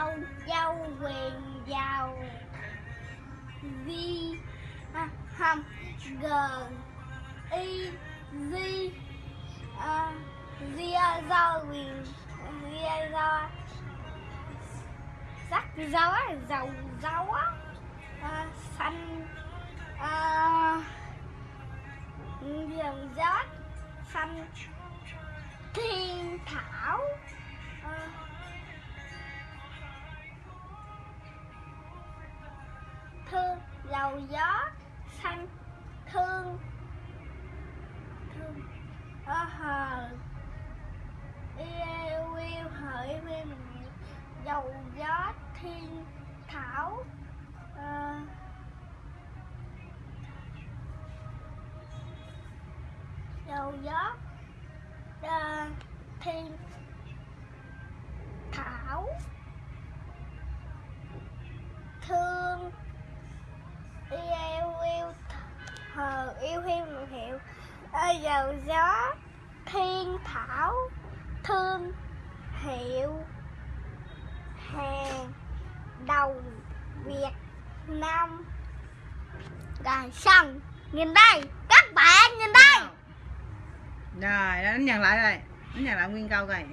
Âu Châu quyền giàu Vi hâm hầm G Y Di à, Ria do quyền Ria do sắc dấu à, à, dầu dấu á xanh à, dầu gió xanh thiên thảo. Dầu gió xanh thương. Thương. À, hờ. Yêu yêu hỡi mình dầu gió thiên thảo. Ờ. À, dầu gió yêu yêu một hiệu à, dầu gió thiên thảo thương hiệu hàng đầu Việt Nam. Rồi xong Nhìn đây Các bạn nhìn đây. Rồi, đánh nhận lại đây. Đánh nhận lại nguyên câu coi.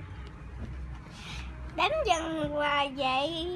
Đánh dần và vậy